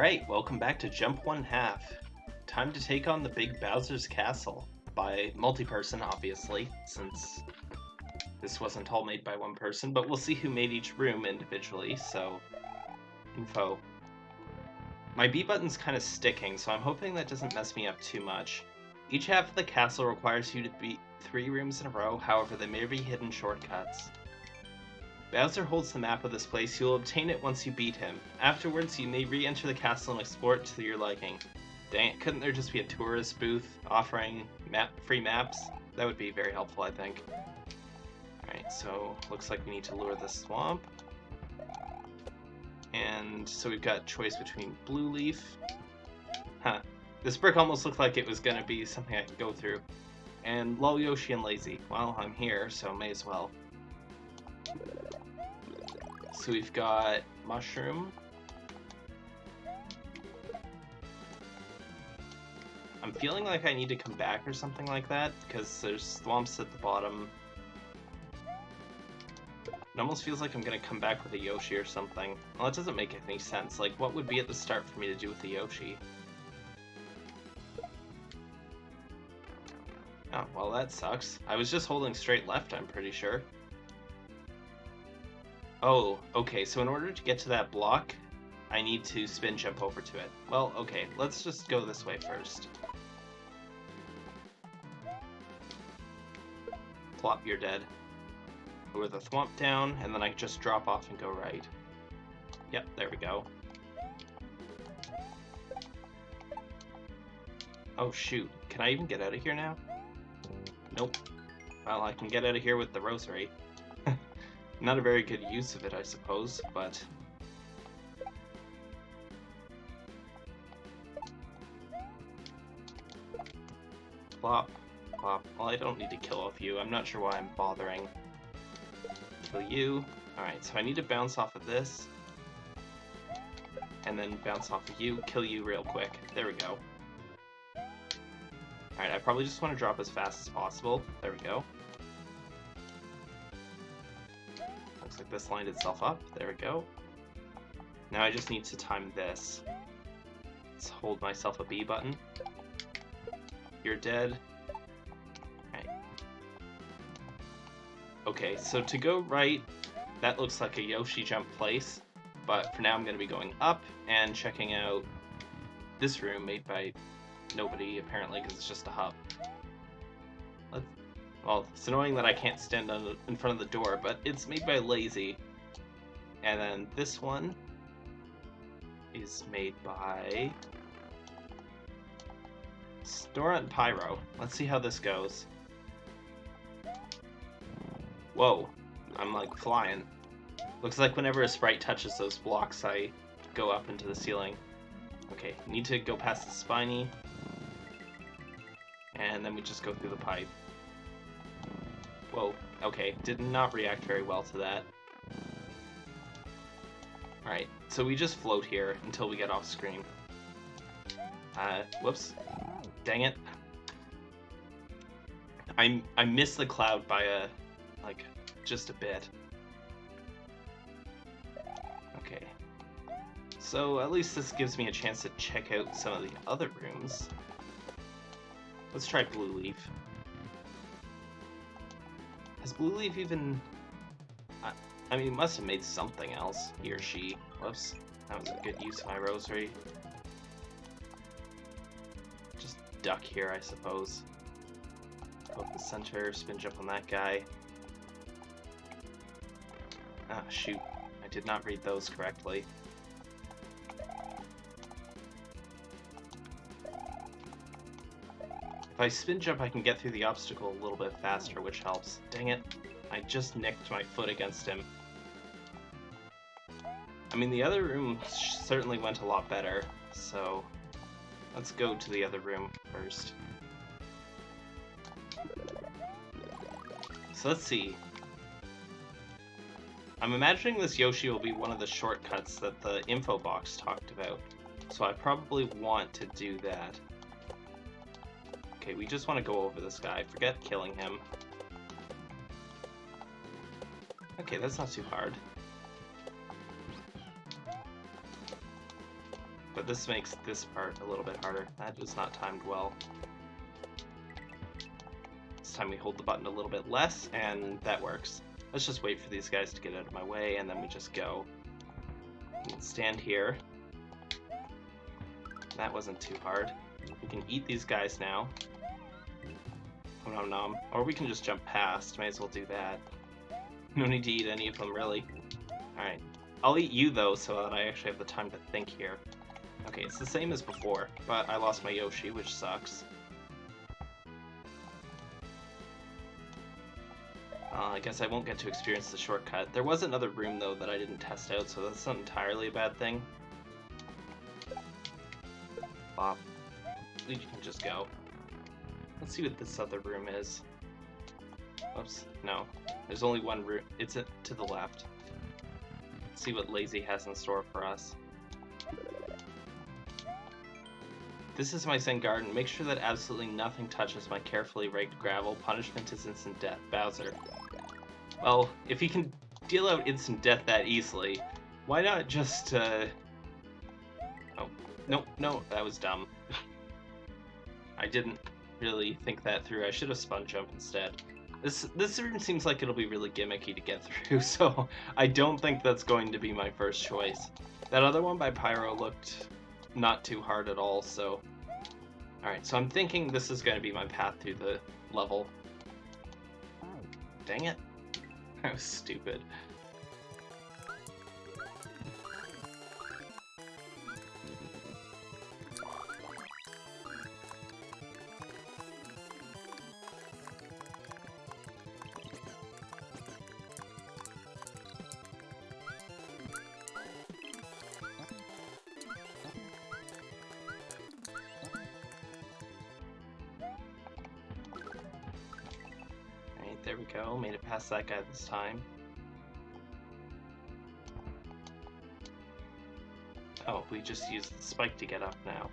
Alright, welcome back to Jump One Half. Time to take on the big Bowser's Castle by multi-person, obviously, since this wasn't all made by one person, but we'll see who made each room individually, so... Info. My B button's kind of sticking, so I'm hoping that doesn't mess me up too much. Each half of the castle requires you to beat three rooms in a row, however there may be hidden shortcuts. Bowser holds the map of this place, you'll obtain it once you beat him. Afterwards, you may re-enter the castle and explore it to your liking. Dang it, couldn't there just be a tourist booth offering map free maps? That would be very helpful, I think. Alright, so looks like we need to lure the thwomp. And so we've got choice between Blue Leaf. Huh. This brick almost looked like it was gonna be something I could go through. And Lol Yoshi and Lazy. Well, I'm here, so may as well. So we've got Mushroom. I'm feeling like I need to come back or something like that, because there's thwomps at the bottom. It almost feels like I'm gonna come back with a Yoshi or something. Well, that doesn't make any sense. Like, what would be at the start for me to do with the Yoshi? Oh, well that sucks. I was just holding straight left, I'm pretty sure. Oh, okay, so in order to get to that block, I need to spin jump over to it. Well, okay, let's just go this way first. Plop, you're dead. Lower the thwomp down, and then I just drop off and go right. Yep, there we go. Oh shoot, can I even get out of here now? Nope. Well, I can get out of here with the rosary. Not a very good use of it, I suppose, but... Plop, plop. Well, I don't need to kill off you. I'm not sure why I'm bothering. Kill you. Alright, so I need to bounce off of this. And then bounce off of you, kill you real quick. There we go. Alright, I probably just want to drop as fast as possible. There we go. Like this lined itself up. There we go. Now I just need to time this. Let's hold myself a B button. You're dead. Right. Okay, so to go right, that looks like a Yoshi jump place, but for now I'm going to be going up and checking out this room made by nobody, apparently, because it's just a hub. Well, it's annoying that I can't stand on, in front of the door, but it's made by Lazy. And then this one is made by Stora and Pyro. Let's see how this goes. Whoa, I'm like flying. Looks like whenever a sprite touches those blocks, I go up into the ceiling. Okay, need to go past the spiny. And then we just go through the pipe. Whoa, okay, did not react very well to that. Alright, so we just float here until we get off screen. Uh, whoops. Dang it. I, I missed the cloud by a, like, just a bit. Okay. So at least this gives me a chance to check out some of the other rooms. Let's try Blue Leaf. Has Blue Leaf even... I, I mean, he must have made something else, he or she. Whoops. That was a good use of my rosary. Just duck here, I suppose. Go up the center, spin jump on that guy. Ah, shoot. I did not read those correctly. If I spin jump, I can get through the obstacle a little bit faster, which helps. Dang it. I just nicked my foot against him. I mean, the other room certainly went a lot better, so let's go to the other room first. So let's see. I'm imagining this Yoshi will be one of the shortcuts that the info box talked about, so I probably want to do that. Okay, we just want to go over this guy. Forget killing him. Okay, that's not too hard. But this makes this part a little bit harder. That was not timed well. This time we hold the button a little bit less, and that works. Let's just wait for these guys to get out of my way, and then we just go. stand here. That wasn't too hard. We can eat these guys now. Oh, nom nom. Or we can just jump past. May as well do that. No need to eat any of them, really. Alright. I'll eat you, though, so that I actually have the time to think here. Okay, it's the same as before, but I lost my Yoshi, which sucks. Uh, I guess I won't get to experience the shortcut. There was another room, though, that I didn't test out, so that's not entirely a bad thing. Bop. You can just go. Let's see what this other room is. Oops, no. There's only one room. It's a, to the left. Let's see what Lazy has in store for us. This is my Zen garden. Make sure that absolutely nothing touches my carefully raked gravel. Punishment is instant death. Bowser. Well, if he can deal out instant death that easily, why not just, uh... Oh, no, no, that was dumb. I didn't really think that through. I should have spun jump instead. This this room seems like it'll be really gimmicky to get through, so I don't think that's going to be my first choice. That other one by Pyro looked not too hard at all, so... Alright, so I'm thinking this is going to be my path through the level. Dang it. That was stupid. Past that guy this time. Oh, we just used the spike to get up now.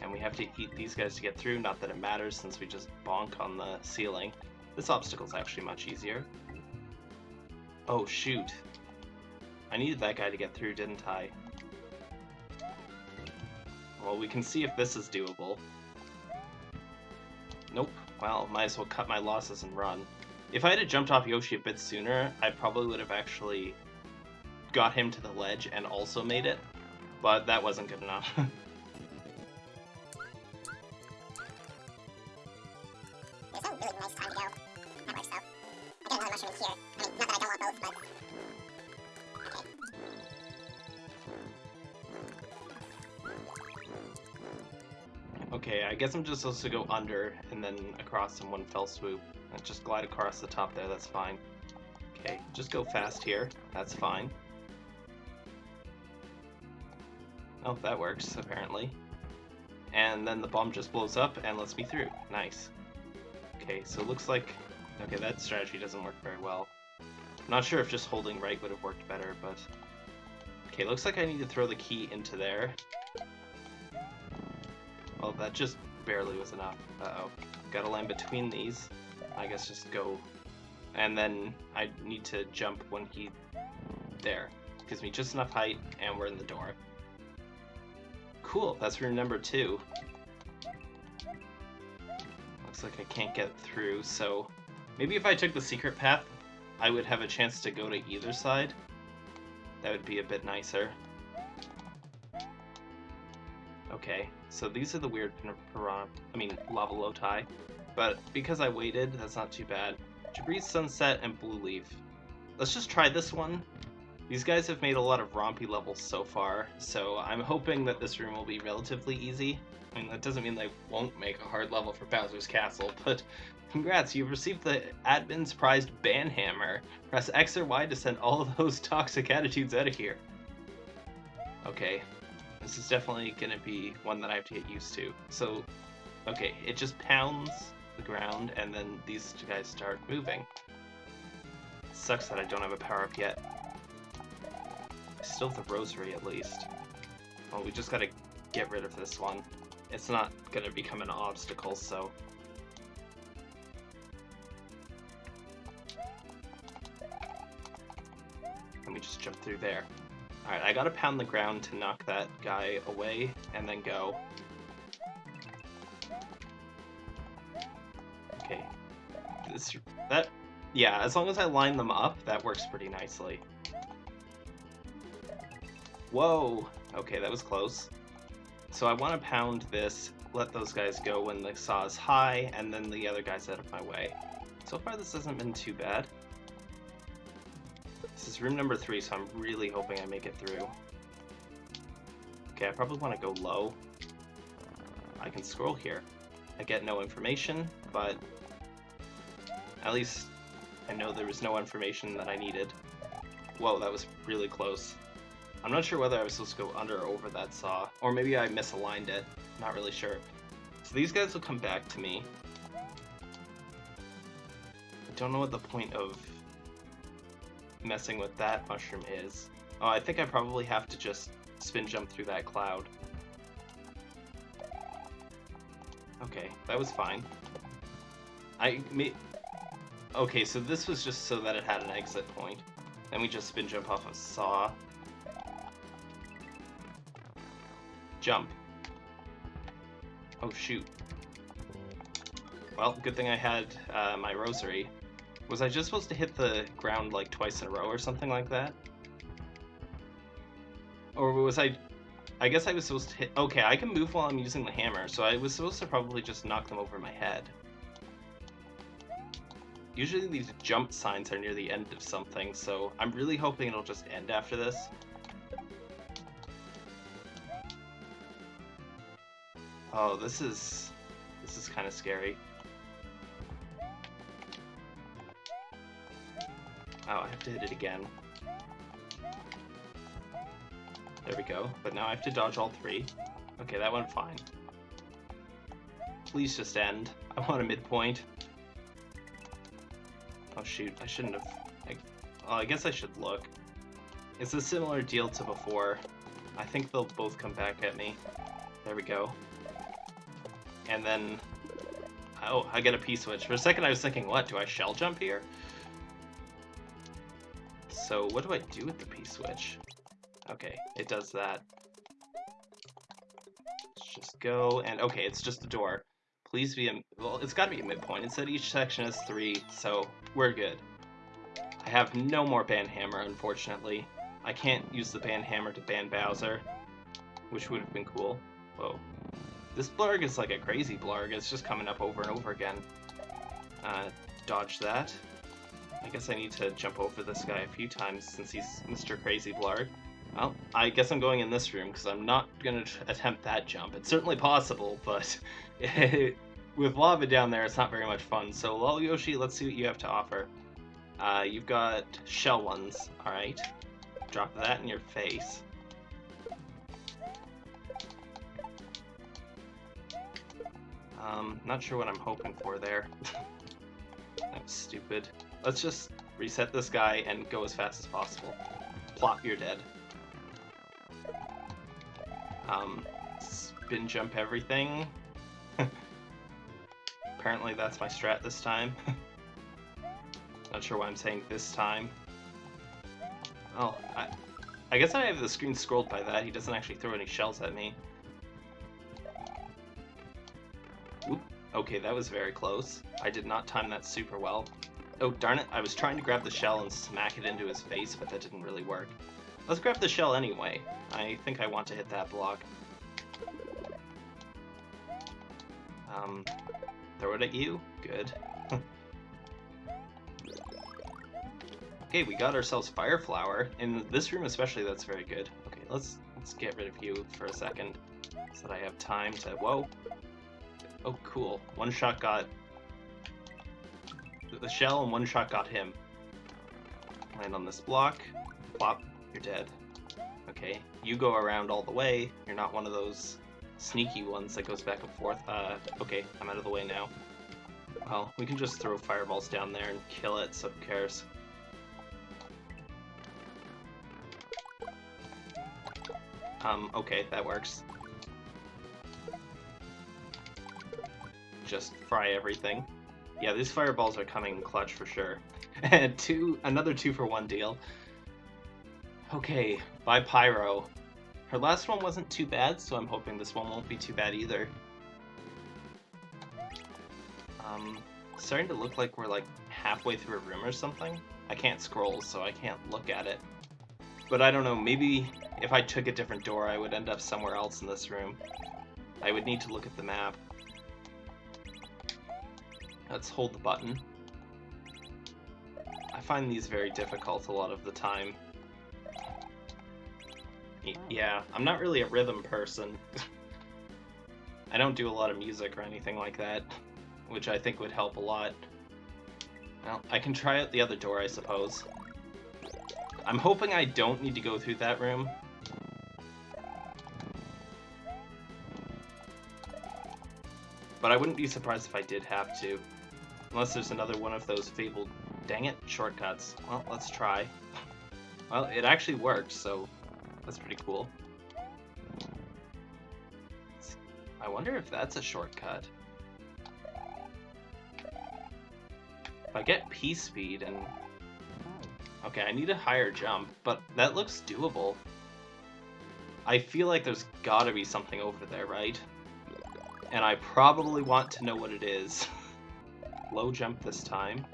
And we have to eat these guys to get through, not that it matters since we just bonk on the ceiling. This obstacle's actually much easier. Oh, shoot. I needed that guy to get through, didn't I? Well, we can see if this is doable. Nope. Well, might as well cut my losses and run. If I had jumped off Yoshi a bit sooner, I probably would have actually got him to the ledge and also made it, but that wasn't good enough. There's no really nice time to go. That works though. I got another mushroom here. I mean, not that I don't want both, but... Okay. Okay, I guess I'm just supposed to go under and then across in one fell swoop. Just glide across the top there, that's fine. Okay, just go fast here. That's fine. Oh, that works, apparently. And then the bomb just blows up and lets me through. Nice. Okay, so it looks like... Okay, that strategy doesn't work very well. I'm not sure if just holding right would have worked better, but... Okay, looks like I need to throw the key into there. Well, that just barely was enough. Uh-oh. Gotta land between these. I guess just go, and then I need to jump when he, there. Gives me just enough height, and we're in the door. Cool, that's room number two. Looks like I can't get through, so maybe if I took the secret path, I would have a chance to go to either side. That would be a bit nicer. Okay, so these are the weird piranha, I mean, lava loti. But because I waited, that's not too bad. Jabree's Sunset and Blue Leaf. Let's just try this one. These guys have made a lot of rompy levels so far, so I'm hoping that this room will be relatively easy. I mean, that doesn't mean they won't make a hard level for Bowser's Castle, but congrats, you've received the admin's prized Banhammer. Press X or Y to send all those toxic attitudes out of here. Okay, this is definitely going to be one that I have to get used to. So, okay, it just pounds the ground, and then these two guys start moving. Sucks that I don't have a power-up yet. I still have the rosary, at least. Well, we just gotta get rid of this one. It's not gonna become an obstacle, so... Let me just jump through there. Alright, I gotta pound the ground to knock that guy away, and then go. That, yeah, as long as I line them up, that works pretty nicely. Whoa! Okay, that was close. So I want to pound this, let those guys go when the saw is high, and then the other guy's out of my way. So far this hasn't been too bad. This is room number three, so I'm really hoping I make it through. Okay, I probably want to go low. I can scroll here. I get no information, but at least I know there was no information that I needed. Whoa, that was really close. I'm not sure whether I was supposed to go under or over that saw, or maybe I misaligned it. Not really sure. So these guys will come back to me. I don't know what the point of messing with that mushroom is. Oh, I think I probably have to just spin jump through that cloud. Okay, that was fine. I. Okay, so this was just so that it had an exit point. Then we just spin jump off a saw. Jump. Oh shoot. Well, good thing I had uh, my rosary. Was I just supposed to hit the ground like twice in a row or something like that? Or was I... I guess I was supposed to hit... Okay, I can move while I'm using the hammer, so I was supposed to probably just knock them over my head. Usually these jump signs are near the end of something, so I'm really hoping it'll just end after this. Oh, this is... This is kind of scary. Oh, I have to hit it again. There we go. But now I have to dodge all three. Okay, that went fine. Please just end. I want a midpoint. Oh shoot, I shouldn't have... I, well, oh, I guess I should look. It's a similar deal to before. I think they'll both come back at me. There we go and then... Oh, I get a P-switch. For a second I was thinking, what, do I shell jump here? So what do I do with the P-switch? Okay, it does that. Let's just go, and okay, it's just a door. Please be a, well, it's gotta be a midpoint. It said each section has three, so we're good. I have no more ban hammer, unfortunately. I can't use the ban hammer to ban Bowser, which would have been cool. Whoa. This Blarg is like a crazy Blarg. It's just coming up over and over again. Uh, dodge that. I guess I need to jump over this guy a few times since he's Mr. Crazy Blarg. Well, I guess I'm going in this room because I'm not going to attempt that jump. It's certainly possible, but with lava down there, it's not very much fun. So, Lol Yoshi, let's see what you have to offer. Uh, you've got shell ones, alright. Drop that in your face. Um, not sure what I'm hoping for there. that was stupid. Let's just reset this guy and go as fast as possible. Plop, you're dead. Um, spin jump everything. Apparently that's my strat this time. Not sure why I'm saying this time. Oh, I, I guess I have the screen scrolled by that. He doesn't actually throw any shells at me. Okay, that was very close. I did not time that super well. Oh, darn it, I was trying to grab the shell and smack it into his face, but that didn't really work. Let's grab the shell anyway. I think I want to hit that block. Um, throw it at you? Good. okay, we got ourselves Fire Flower. In this room especially, that's very good. Okay, let's let's get rid of you for a second so that I have time to... Whoa! Oh, cool. One shot got the shell and one shot got him. Land on this block. Plop. You're dead. Okay, you go around all the way. You're not one of those sneaky ones that goes back and forth. Uh, okay, I'm out of the way now. Well, we can just throw fireballs down there and kill it, so who cares? Um, okay, that works. just fry everything. Yeah, these fireballs are coming clutch for sure. And two, another two for one deal. Okay, bye Pyro. Her last one wasn't too bad, so I'm hoping this one won't be too bad either. Um, starting to look like we're like halfway through a room or something. I can't scroll, so I can't look at it. But I don't know, maybe if I took a different door, I would end up somewhere else in this room. I would need to look at the map. Let's hold the button. I find these very difficult a lot of the time. Yeah, I'm not really a rhythm person. I don't do a lot of music or anything like that, which I think would help a lot. Well, I can try out the other door, I suppose. I'm hoping I don't need to go through that room. But I wouldn't be surprised if I did have to. Unless there's another one of those fabled, dang it, shortcuts. Well, let's try. Well, it actually worked, so that's pretty cool. I wonder if that's a shortcut. If I get P-Speed and... Okay, I need a higher jump, but that looks doable. I feel like there's gotta be something over there, right? And I probably want to know what it is. Low jump this time.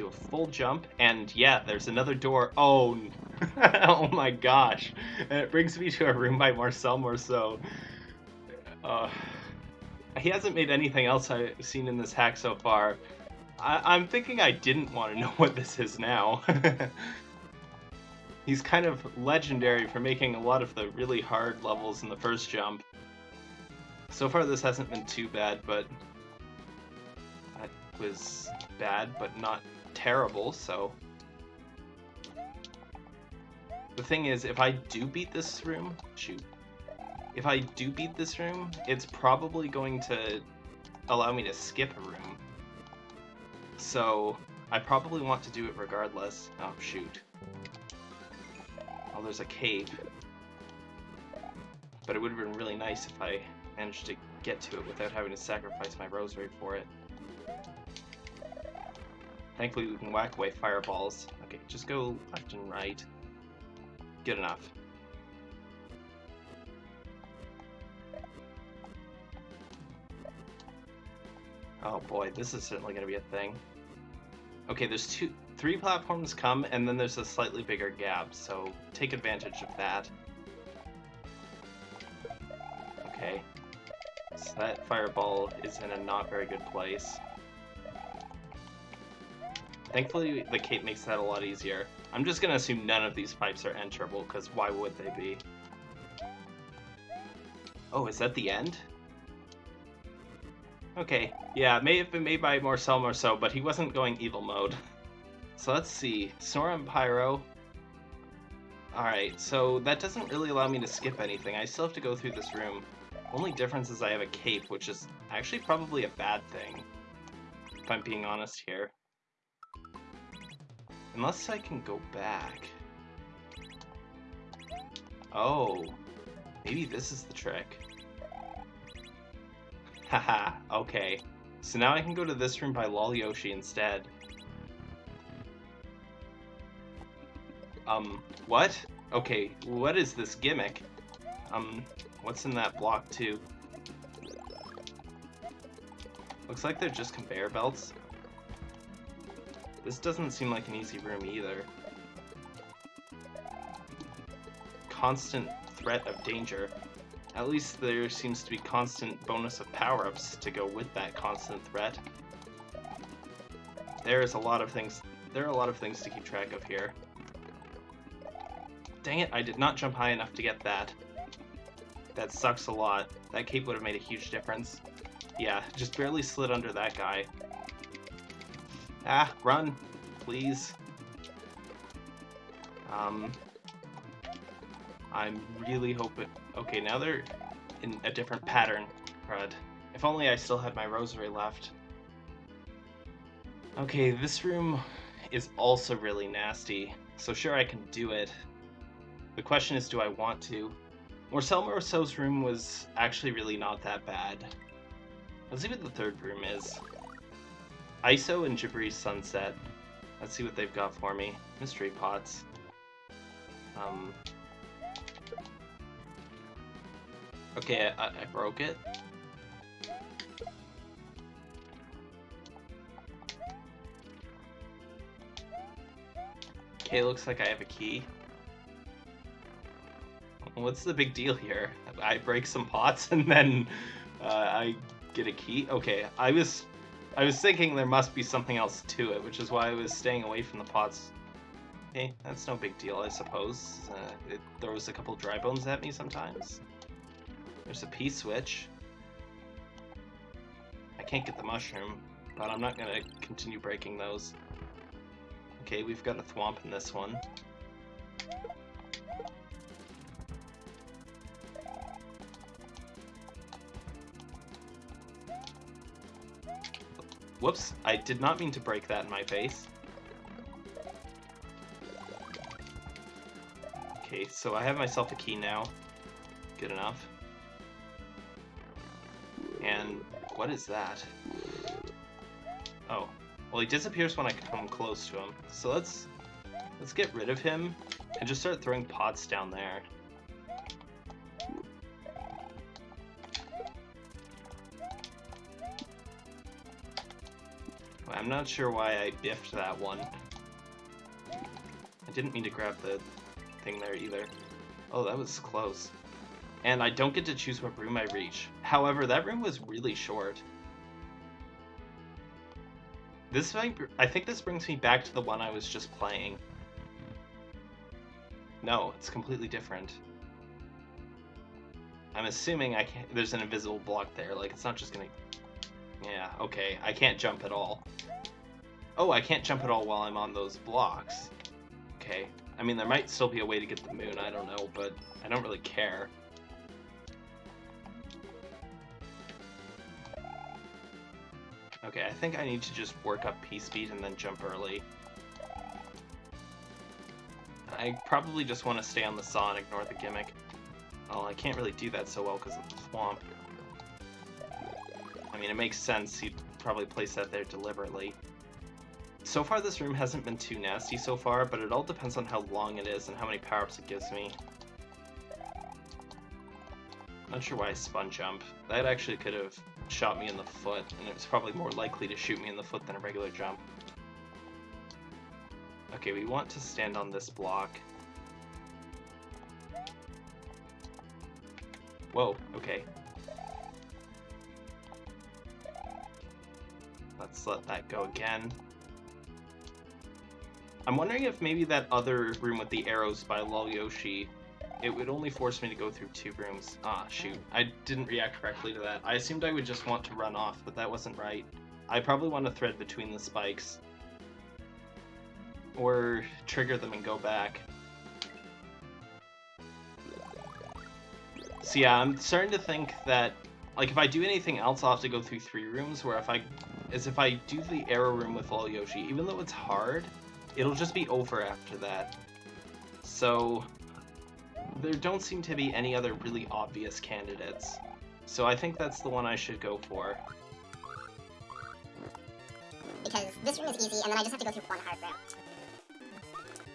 Do a full jump, and yeah, there's another door. Oh, oh my gosh. And it brings me to a room by Marcel Marceau. Uh, he hasn't made anything else I've seen in this hack so far. I am thinking I didn't want to know what this is now. He's kind of legendary for making a lot of the really hard levels in the first jump. So far this hasn't been too bad, but that was bad, but not terrible, so... The thing is, if I do beat this room... Shoot. If I do beat this room, it's probably going to allow me to skip a room. So, I probably want to do it regardless. Oh, shoot. Oh, there's a cave. But it would have been really nice if I managed to get to it without having to sacrifice my rosary for it. Thankfully we can whack away fireballs. Okay, just go left and right. Good enough. Oh boy, this is certainly going to be a thing. Okay, there's two, three platforms come, and then there's a slightly bigger gap, so take advantage of that. Okay. So that fireball is in a not very good place. Thankfully, the cape makes that a lot easier. I'm just gonna assume none of these pipes are enterable, because why would they be? Oh, is that the end? Okay, yeah, it may have been made by Marcel Marceau, but he wasn't going evil mode. So let's see, and Pyro. Alright, so that doesn't really allow me to skip anything. I still have to go through this room. Only difference is I have a cape, which is actually probably a bad thing. If I'm being honest here. Unless I can go back. Oh, maybe this is the trick. Haha, okay. So now I can go to this room by Lol Yoshi instead. Um, what? Okay, what is this gimmick? Um, what's in that block too? Looks like they're just conveyor belts. This doesn't seem like an easy room either. Constant threat of danger. At least there seems to be constant bonus of power-ups to go with that constant threat. There is a lot of things there are a lot of things to keep track of here. Dang it, I did not jump high enough to get that. That sucks a lot. That cape would have made a huge difference. Yeah, just barely slid under that guy. Ah, run, please. Um, I'm really hoping... Okay, now they're in a different pattern, crud. If only I still had my rosary left. Okay, this room is also really nasty, so sure I can do it. The question is, do I want to? Marcel Marceau's room was actually really not that bad. Let's see what the third room is. ISO and Jabri Sunset. Let's see what they've got for me. Mystery pots. Um. Okay, I, I broke it. Okay, looks like I have a key. What's the big deal here? I break some pots and then uh, I get a key? Okay, I was I was thinking there must be something else to it, which is why I was staying away from the pots. Okay, that's no big deal, I suppose. Uh, it throws a couple dry bones at me sometimes. There's a P-switch. I can't get the mushroom, but I'm not gonna continue breaking those. Okay, we've got a thwomp in this one. Whoops, I did not mean to break that in my face. Okay, so I have myself a key now. Good enough. And what is that? Oh, well he disappears when I come close to him. So let's let's get rid of him and just start throwing pots down there. Not sure why I biffed that one. I didn't mean to grab the thing there either. Oh, that was close. And I don't get to choose what room I reach. However, that room was really short. This I think this brings me back to the one I was just playing. No, it's completely different. I'm assuming I can't, there's an invisible block there, like it's not just gonna... Yeah, okay, I can't jump at all. Oh, I can't jump at all while I'm on those blocks. Okay, I mean there might still be a way to get the moon, I don't know, but I don't really care. Okay, I think I need to just work up P-speed and then jump early. I probably just want to stay on the saw and ignore the gimmick. Well, I can't really do that so well because of the thwomp. I mean, it makes sense he'd probably place that there deliberately. So far, this room hasn't been too nasty so far, but it all depends on how long it is and how many power-ups it gives me. Not sure why I spun jump. That actually could have shot me in the foot, and it was probably more likely to shoot me in the foot than a regular jump. Okay, we want to stand on this block. Whoa, okay. Let's let that go again. I'm wondering if maybe that other room with the arrows by Lol Yoshi, it would only force me to go through two rooms. Ah, shoot. I didn't react correctly to that. I assumed I would just want to run off, but that wasn't right. I probably want to thread between the spikes. Or trigger them and go back. So yeah, I'm starting to think that, like, if I do anything else, I'll have to go through three rooms, where if I, as if I do the arrow room with Lol Yoshi, even though it's hard, it'll just be over after that. So, there don't seem to be any other really obvious candidates. So I think that's the one I should go for. Because this room is easy, and then I just have to go through one hard room.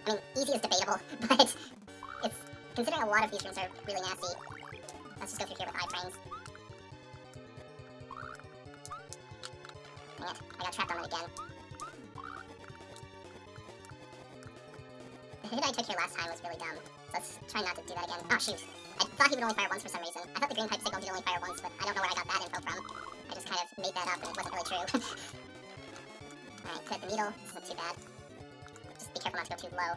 I mean, easy is debatable, but it's considering a lot of these rooms are really nasty. Let's just go through here with iframes. Dang it, I got trapped on it again. The hit I took here last time was really dumb. Let's try not to do that again. Oh, shoot. I thought he would only fire once for some reason. I thought the green pipe signal did only fire once, but I don't know where I got that info from. I just kind of made that up and it wasn't really true. Alright, clip the needle. This isn't too bad. Just be careful not to go too low.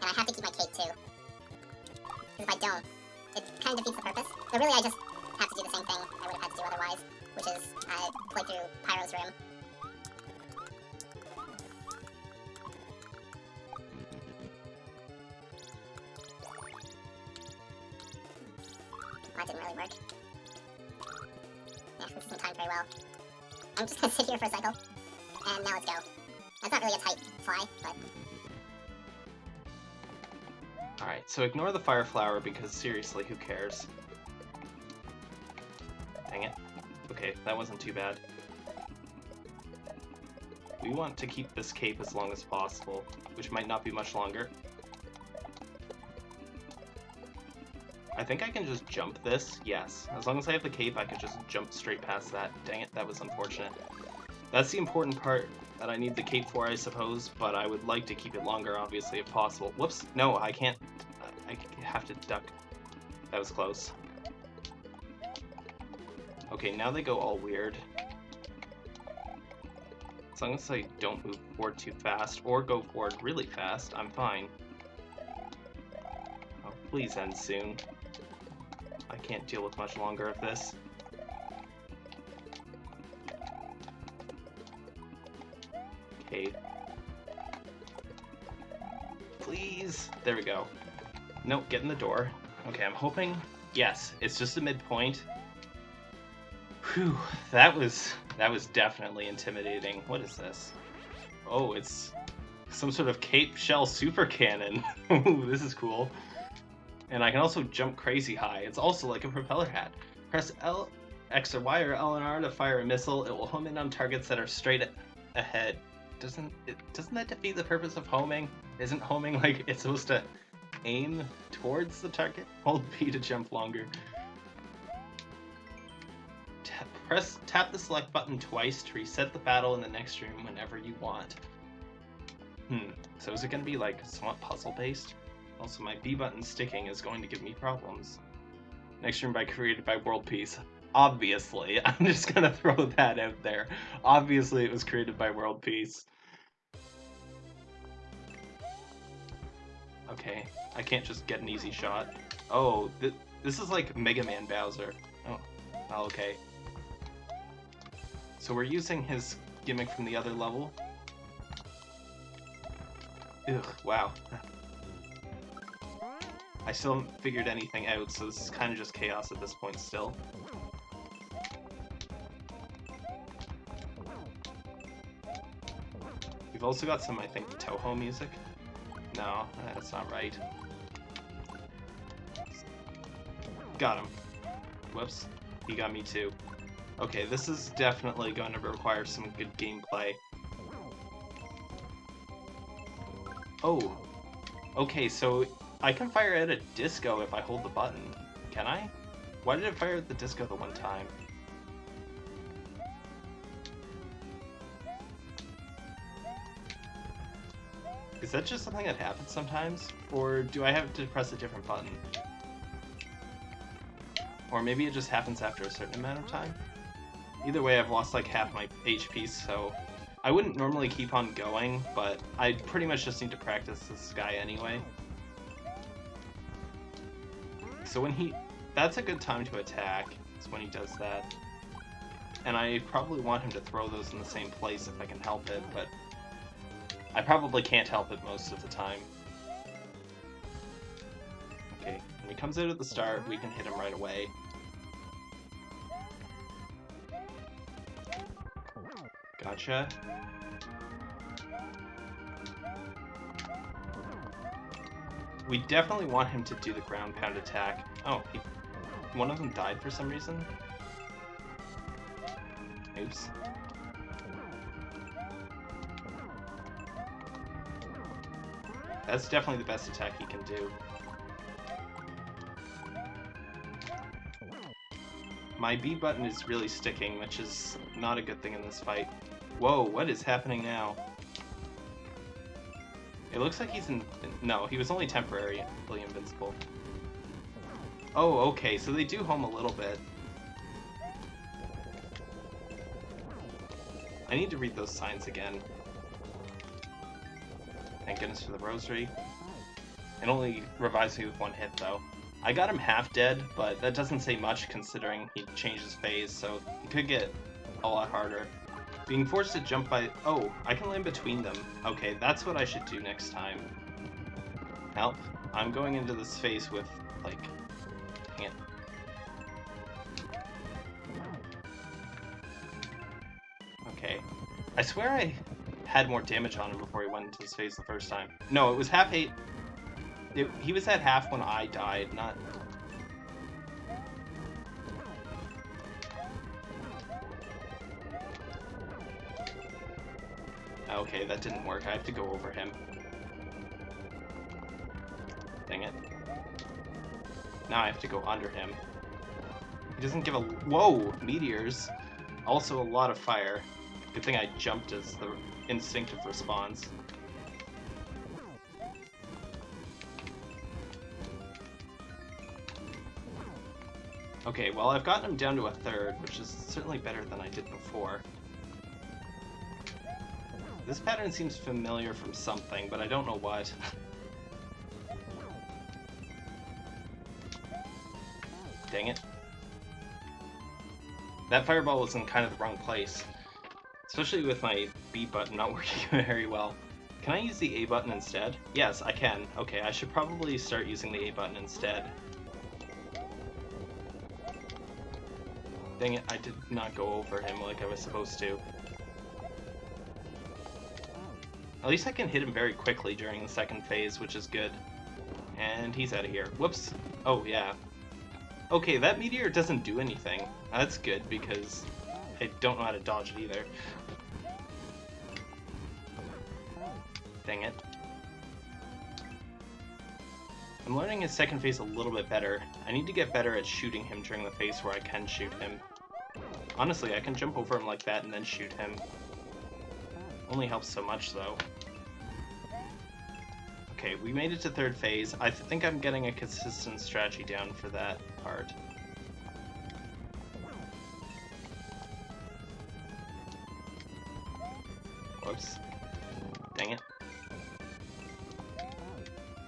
And I have to keep my cape too. Because if I don't, it kind of defeats the purpose. But really I just have to do the same thing I would have had to do otherwise, which is I play through Pyro's room. I'm just gonna sit here for a cycle. And now let's go. That's not really a tight fly, but... Alright, so ignore the fire flower because seriously, who cares? Dang it. Okay, that wasn't too bad. We want to keep this cape as long as possible, which might not be much longer. Think I can just jump this. Yes. As long as I have the cape, I can just jump straight past that. Dang it, that was unfortunate. That's the important part that I need the cape for, I suppose, but I would like to keep it longer, obviously, if possible. Whoops! No, I can't. I have to duck. That was close. Okay, now they go all weird. As long as I don't move forward too fast, or go forward really fast, I'm fine. Oh, please end soon. I can't deal with much longer of this. Okay. Please! There we go. Nope, get in the door. Okay, I'm hoping... Yes, it's just a midpoint. Whew, that was... That was definitely intimidating. What is this? Oh, it's some sort of cape shell super cannon. Ooh, this is cool. And I can also jump crazy high. It's also like a propeller hat. Press L, X or Y or L and R to fire a missile. It will home in on targets that are straight ahead. Doesn't it, doesn't that defeat the purpose of homing? Isn't homing like it's supposed to aim towards the target? Hold B to jump longer. Tap, press tap the select button twice to reset the battle in the next room whenever you want. Hmm. So is it going to be like somewhat puzzle based? Also, my B button sticking is going to give me problems. Next room by created by World Peace. Obviously, I'm just gonna throw that out there. Obviously, it was created by World Peace. Okay, I can't just get an easy shot. Oh, th this is like Mega Man Bowser. Oh, oh, okay. So we're using his gimmick from the other level. Ugh, wow. I still haven't figured anything out, so this is kind of just chaos at this point still. We've also got some, I think, Touhou music. No, that's not right. Got him. Whoops. He got me too. Okay, this is definitely going to require some good gameplay. Oh. Okay, so I can fire at a disco if I hold the button. Can I? Why did it fire at the disco the one time? Is that just something that happens sometimes? Or do I have to press a different button? Or maybe it just happens after a certain amount of time? Either way, I've lost like half my HP, so I wouldn't normally keep on going, but I pretty much just need to practice this guy anyway. So when he... That's a good time to attack, is when he does that. And I probably want him to throw those in the same place if I can help it, but I probably can't help it most of the time. Okay, when he comes out at the start, we can hit him right away. Gotcha. We definitely want him to do the ground pound attack. Oh, he, one of them died for some reason? Oops. That's definitely the best attack he can do. My B button is really sticking, which is not a good thing in this fight. Whoa, what is happening now? It looks like he's in... No, he was only temporarily invincible. Oh, okay, so they do home a little bit. I need to read those signs again. Thank goodness for the rosary. It only revives me with one hit, though. I got him half dead, but that doesn't say much considering he changed his phase, so he could get a lot harder. Being forced to jump by... Oh, I can land between them. Okay, that's what I should do next time. Help. I'm going into this phase with, like... Dang it. Okay. I swear I had more damage on him before he went into his phase the first time. No, it was half eight. It, he was at half when I died, not... Okay, that didn't work. I have to go over him. Dang it. Now I have to go under him. He doesn't give a... Whoa! Meteors. Also a lot of fire. Good thing I jumped as the instinctive response. Okay, well I've gotten him down to a third, which is certainly better than I did before. This pattern seems familiar from something, but I don't know what. Dang it. That fireball was in kind of the wrong place. Especially with my B button not working very well. Can I use the A button instead? Yes, I can. Okay, I should probably start using the A button instead. Dang it, I did not go over him like I was supposed to. At least I can hit him very quickly during the second phase, which is good. And he's out of here. Whoops. Oh, yeah. Okay, that meteor doesn't do anything. That's good, because I don't know how to dodge it either. Dang it. I'm learning his second phase a little bit better. I need to get better at shooting him during the phase where I can shoot him. Honestly, I can jump over him like that and then shoot him. Only helps so much, though. Okay, we made it to third phase. I think I'm getting a consistent strategy down for that part. Whoops. Dang it.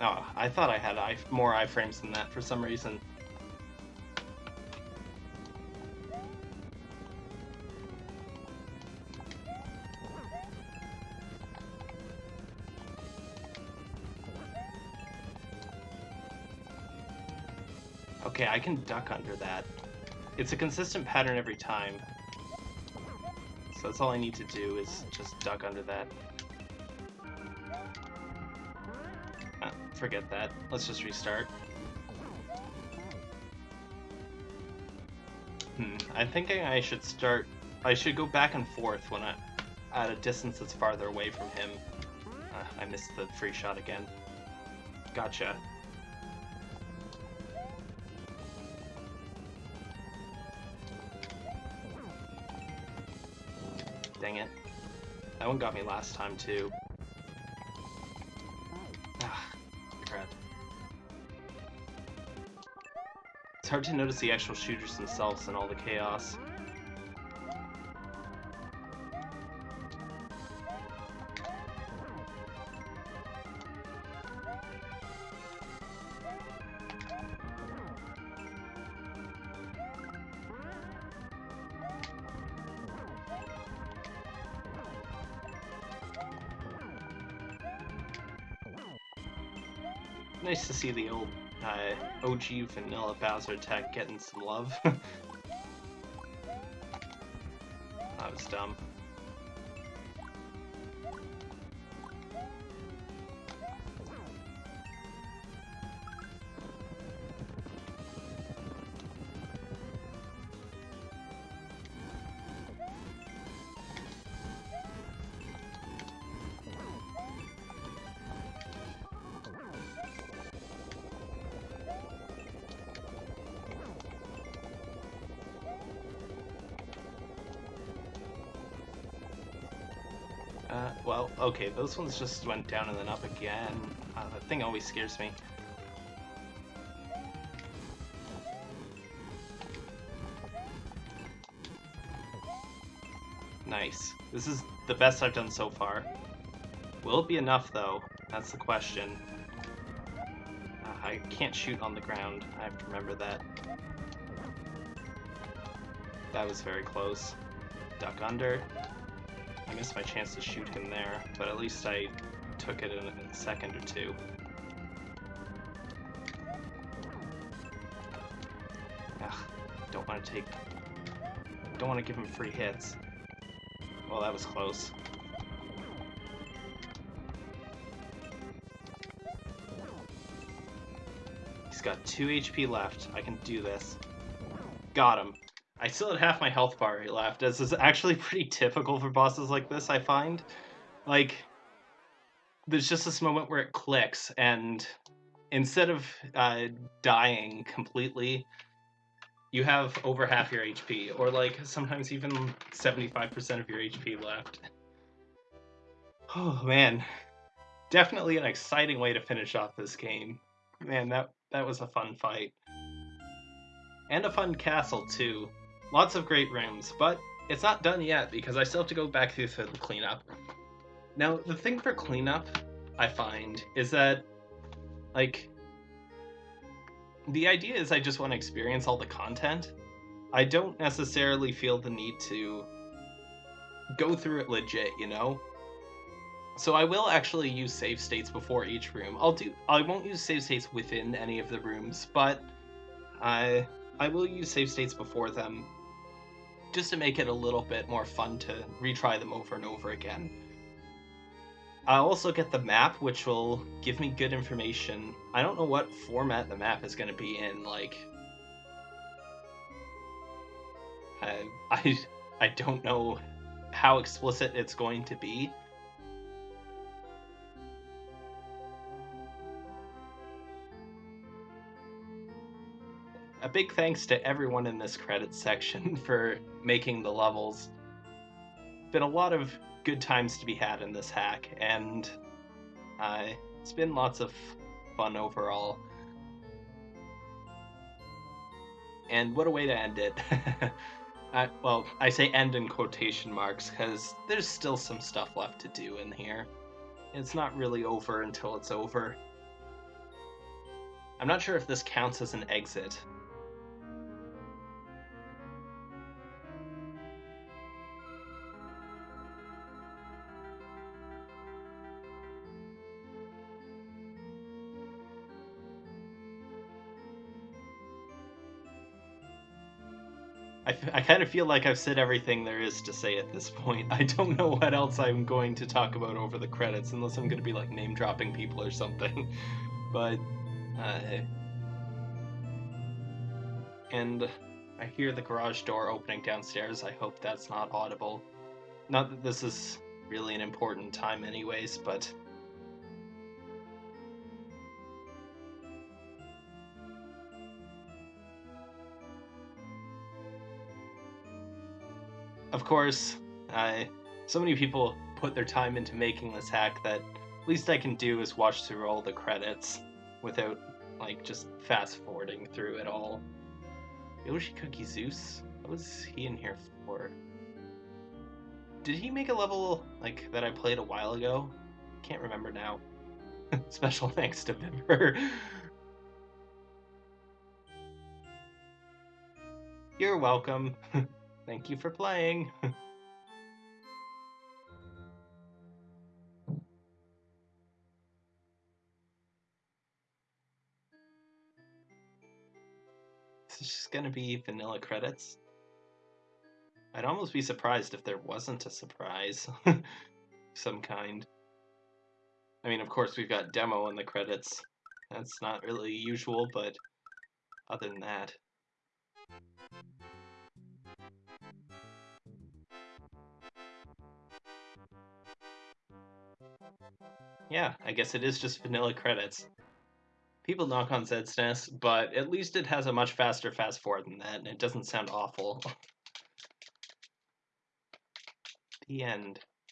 Oh, I thought I had more iframes than that for some reason. Can duck under that. It's a consistent pattern every time. So that's all I need to do is just duck under that. Ah, forget that. Let's just restart. Hmm, I'm thinking I should start... I should go back and forth when I... at a distance that's farther away from him. Uh, I missed the free shot again. Gotcha. One got me last time, too. Ah, crap. It's hard to notice the actual shooters themselves and all the chaos. See the old uh, OG vanilla Bowser attack getting some love. that was dumb. Okay, those ones just went down and then up again. Uh, that thing always scares me. Nice. This is the best I've done so far. Will it be enough, though? That's the question. Uh, I can't shoot on the ground. I have to remember that. That was very close. Duck under. I missed my chance to shoot him there, but at least I took it in a second or two. Ugh, don't want to take... Don't want to give him free hits. Well, that was close. He's got 2 HP left. I can do this. Got him. I still had half my health bar left, as is actually pretty typical for bosses like this, I find. like there's just this moment where it clicks and instead of uh, dying completely you have over half your hp or like sometimes even 75% of your hp left. Oh man. Definitely an exciting way to finish off this game. Man that that was a fun fight. And a fun castle too lots of great rooms but it's not done yet because i still have to go back through the cleanup now, the thing for cleanup, I find, is that, like, the idea is I just want to experience all the content. I don't necessarily feel the need to go through it legit, you know? So I will actually use save states before each room. I'll do I won't use save states within any of the rooms, but I I will use save states before them just to make it a little bit more fun to retry them over and over again. I'll also get the map, which will give me good information. I don't know what format the map is going to be in. Like, I, I, I don't know how explicit it's going to be. A big thanks to everyone in this credits section for making the levels. Been a lot of good times to be had in this hack, and uh, it's been lots of fun overall. And what a way to end it. I, well, I say end in quotation marks because there's still some stuff left to do in here. It's not really over until it's over. I'm not sure if this counts as an exit, I, kind of feel like I've said everything there is to say at this point. I don't know what else I'm going to talk about over the credits, unless I'm going to be like name dropping people or something. But, uh, and I hear the garage door opening downstairs. I hope that's not audible. Not that this is really an important time, anyways, but of course, I, so many people put their time into making this hack that least I can do is watch through all the credits without like just fast forwarding through it all. Yoshi Cookie Zeus? What was he in here for? Did he make a level like that I played a while ago? Can't remember now. Special thanks to Vimper. You're welcome. Thank you for playing. this is just gonna be vanilla credits. I'd almost be surprised if there wasn't a surprise. Some kind. I mean, of course, we've got demo in the credits. That's not really usual, but other than that. Yeah, I guess it is just vanilla credits. People knock on ZSNES, but at least it has a much faster fast forward than that, and it doesn't sound awful. the end.